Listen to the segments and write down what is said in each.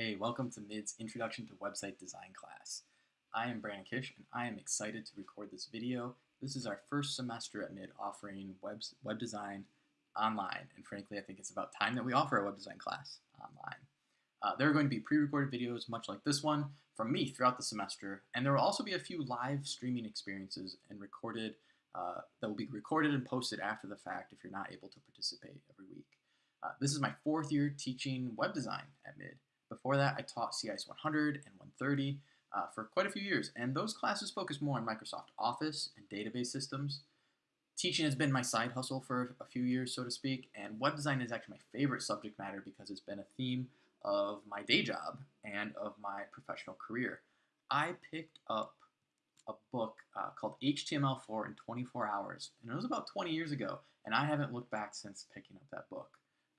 Hey, welcome to MID's Introduction to Website Design class. I am Brandon Kish and I am excited to record this video. This is our first semester at MID offering web, web design online and frankly I think it's about time that we offer a web design class online. Uh, there are going to be pre-recorded videos much like this one from me throughout the semester and there will also be a few live streaming experiences and recorded uh, that will be recorded and posted after the fact if you're not able to participate every week. Uh, this is my fourth year teaching web design at MID before that, I taught CIS 100 and 130 uh, for quite a few years, and those classes focus more on Microsoft Office and database systems. Teaching has been my side hustle for a few years, so to speak, and web design is actually my favorite subject matter because it's been a theme of my day job and of my professional career. I picked up a book uh, called HTML4 in 24 hours, and it was about 20 years ago, and I haven't looked back since picking up that book.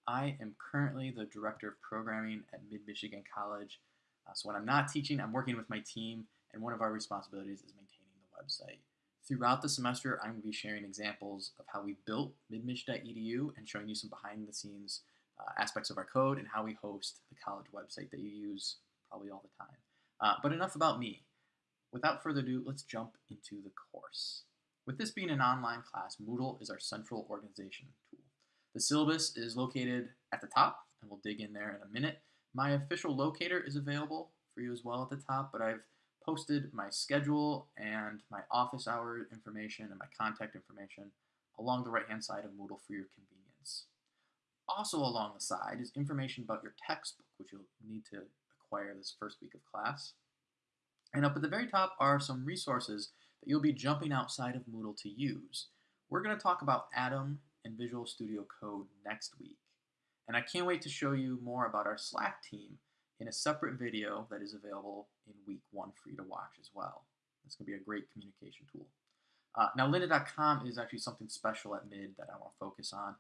I am currently the Director of Programming at Mid-Michigan College. Uh, so when I'm not teaching, I'm working with my team, and one of our responsibilities is maintaining the website. Throughout the semester, I'm going to be sharing examples of how we built midmich.edu and showing you some behind-the-scenes uh, aspects of our code and how we host the college website that you use probably all the time. Uh, but enough about me. Without further ado, let's jump into the course. With this being an online class, Moodle is our central organization tool. The syllabus is located at the top, and we'll dig in there in a minute. My official locator is available for you as well at the top, but I've posted my schedule and my office hour information and my contact information along the right-hand side of Moodle for your convenience. Also along the side is information about your textbook, which you'll need to acquire this first week of class. And up at the very top are some resources that you'll be jumping outside of Moodle to use. We're going to talk about Atom and Visual Studio Code next week. And I can't wait to show you more about our Slack team in a separate video that is available in week one for you to watch as well. It's going to be a great communication tool. Uh, now, lynda.com is actually something special at MID that I want to focus on.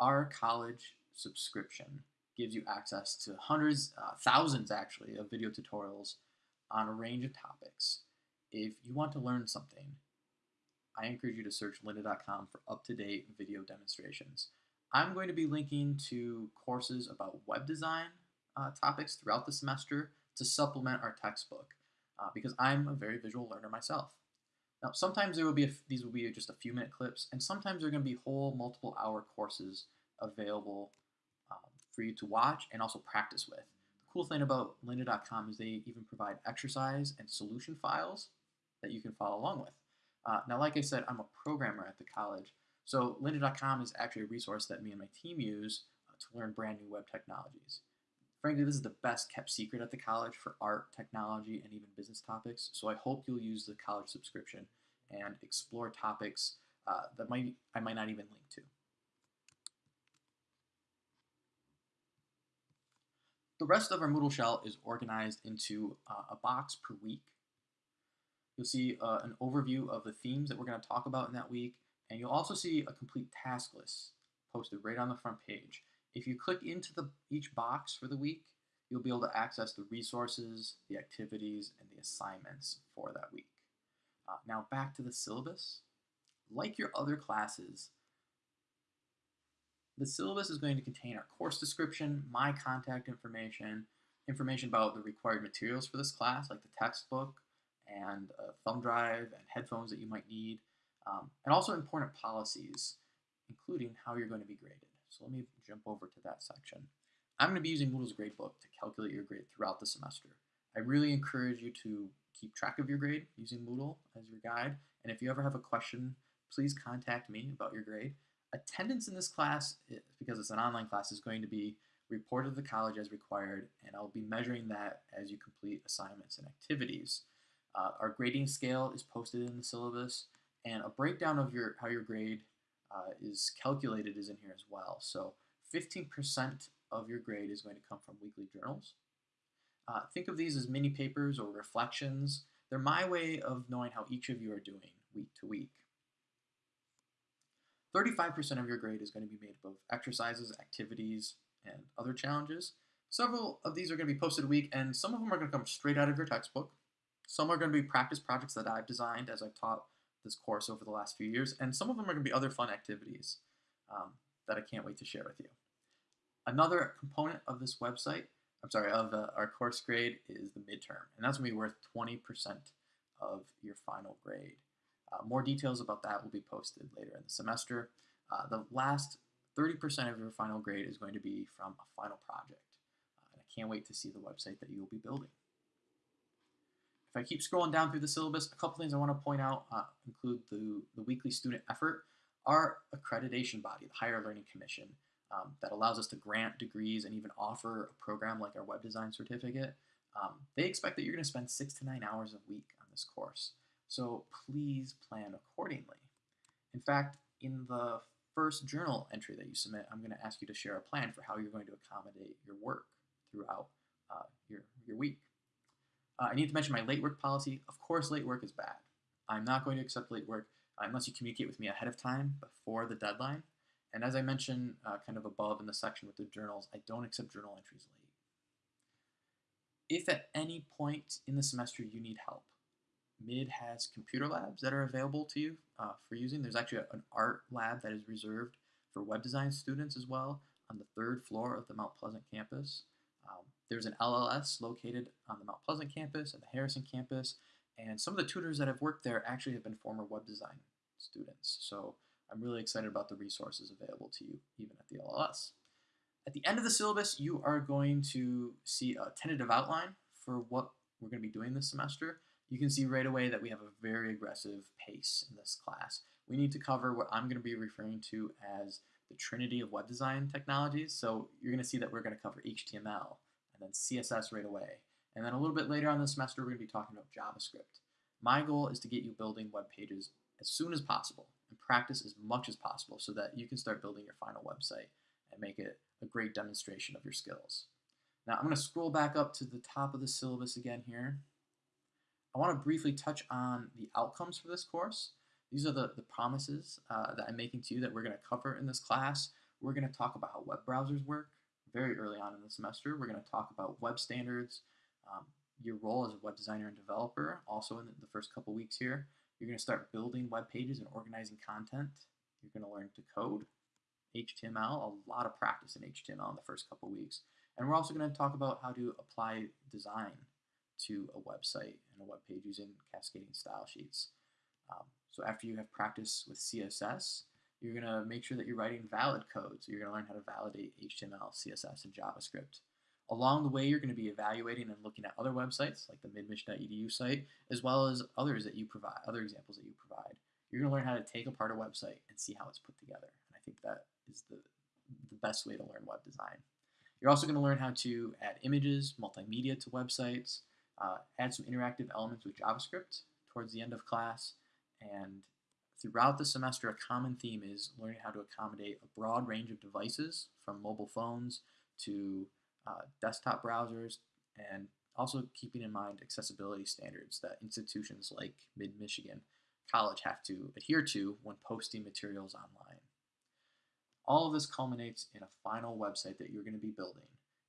Our college subscription gives you access to hundreds, uh, thousands actually, of video tutorials on a range of topics. If you want to learn something, I encourage you to search lynda.com for up-to-date video demonstrations. I'm going to be linking to courses about web design uh, topics throughout the semester to supplement our textbook uh, because I'm a very visual learner myself. Now, sometimes there will be these will be just a few minute clips, and sometimes there are going to be whole multiple hour courses available um, for you to watch and also practice with. The cool thing about lynda.com is they even provide exercise and solution files that you can follow along with. Uh, now, like I said, I'm a programmer at the college, so lynda.com is actually a resource that me and my team use uh, to learn brand new web technologies. Frankly, this is the best kept secret at the college for art, technology, and even business topics, so I hope you'll use the college subscription and explore topics uh, that might I might not even link to. The rest of our Moodle shell is organized into uh, a box per week You'll see uh, an overview of the themes that we're going to talk about in that week, and you'll also see a complete task list posted right on the front page. If you click into the each box for the week, you'll be able to access the resources, the activities, and the assignments for that week. Uh, now back to the syllabus. Like your other classes, the syllabus is going to contain our course description, my contact information, information about the required materials for this class, like the textbook, and a thumb drive and headphones that you might need, um, and also important policies, including how you're going to be graded. So let me jump over to that section. I'm going to be using Moodle's gradebook to calculate your grade throughout the semester. I really encourage you to keep track of your grade using Moodle as your guide, and if you ever have a question, please contact me about your grade. Attendance in this class, because it's an online class, is going to be reported to the college as required, and I'll be measuring that as you complete assignments and activities. Uh, our grading scale is posted in the syllabus, and a breakdown of your how your grade uh, is calculated is in here as well. So 15% of your grade is going to come from weekly journals. Uh, think of these as mini papers or reflections. They're my way of knowing how each of you are doing week to week. 35% of your grade is going to be made up of exercises, activities, and other challenges. Several of these are going to be posted a week, and some of them are going to come straight out of your textbook. Some are going to be practice projects that I've designed as I've taught this course over the last few years, and some of them are going to be other fun activities um, that I can't wait to share with you. Another component of this website I'm sorry, of uh, our course grade is the midterm, and that's going to be worth 20% of your final grade. Uh, more details about that will be posted later in the semester. Uh, the last 30% of your final grade is going to be from a final project. Uh, and I can't wait to see the website that you will be building. If I keep scrolling down through the syllabus, a couple things I want to point out uh, include the, the weekly student effort. Our accreditation body, the Higher Learning Commission, um, that allows us to grant degrees and even offer a program like our web design certificate, um, they expect that you're going to spend six to nine hours a week on this course. So please plan accordingly. In fact, in the first journal entry that you submit, I'm going to ask you to share a plan for how you're going to accommodate your work throughout uh, your, your week. Uh, I need to mention my late work policy. Of course, late work is bad. I'm not going to accept late work unless you communicate with me ahead of time before the deadline. And as I mentioned uh, kind of above in the section with the journals, I don't accept journal entries late. If at any point in the semester you need help, MID has computer labs that are available to you uh, for using. There's actually an art lab that is reserved for web design students as well on the third floor of the Mount Pleasant campus. Um, there's an LLS located on the Mount Pleasant campus and the Harrison campus, and some of the tutors that have worked there actually have been former web design students. So I'm really excited about the resources available to you even at the LLS. At the end of the syllabus, you are going to see a tentative outline for what we're going to be doing this semester you can see right away that we have a very aggressive pace in this class. We need to cover what I'm going to be referring to as the trinity of web design technologies. So you're going to see that we're going to cover HTML and then CSS right away. And then a little bit later on the semester, we're going to be talking about JavaScript. My goal is to get you building web pages as soon as possible and practice as much as possible so that you can start building your final website and make it a great demonstration of your skills. Now I'm going to scroll back up to the top of the syllabus again here. I want to briefly touch on the outcomes for this course. These are the, the promises uh, that I'm making to you that we're going to cover in this class. We're going to talk about how web browsers work very early on in the semester. We're going to talk about web standards, um, your role as a web designer and developer, also in the first couple weeks here. You're going to start building web pages and organizing content. You're going to learn to code HTML, a lot of practice in HTML in the first couple weeks. And we're also going to talk about how to apply design to a website and a web page using cascading style sheets. Um, so after you have practice with CSS, you're going to make sure that you're writing valid code. So you're going to learn how to validate HTML, CSS, and JavaScript. Along the way, you're going to be evaluating and looking at other websites like the midmich.edu site, as well as others that you provide, other examples that you provide. You're going to learn how to take apart a website and see how it's put together. And I think that is the, the best way to learn web design. You're also going to learn how to add images, multimedia to websites, uh, add some interactive elements with JavaScript towards the end of class. And throughout the semester, a common theme is learning how to accommodate a broad range of devices from mobile phones to uh, desktop browsers and also keeping in mind accessibility standards that institutions like Mid-Michigan College have to adhere to when posting materials online. All of this culminates in a final website that you're going to be building.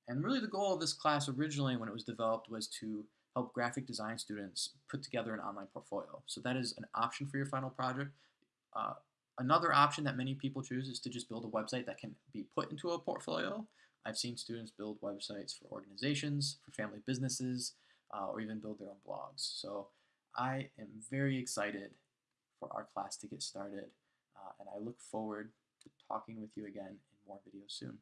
And really the goal of this class originally when it was developed was to help graphic design students put together an online portfolio. So that is an option for your final project. Uh, another option that many people choose is to just build a website that can be put into a portfolio. I've seen students build websites for organizations, for family businesses, uh, or even build their own blogs. So I am very excited for our class to get started, uh, and I look forward to talking with you again in more videos soon.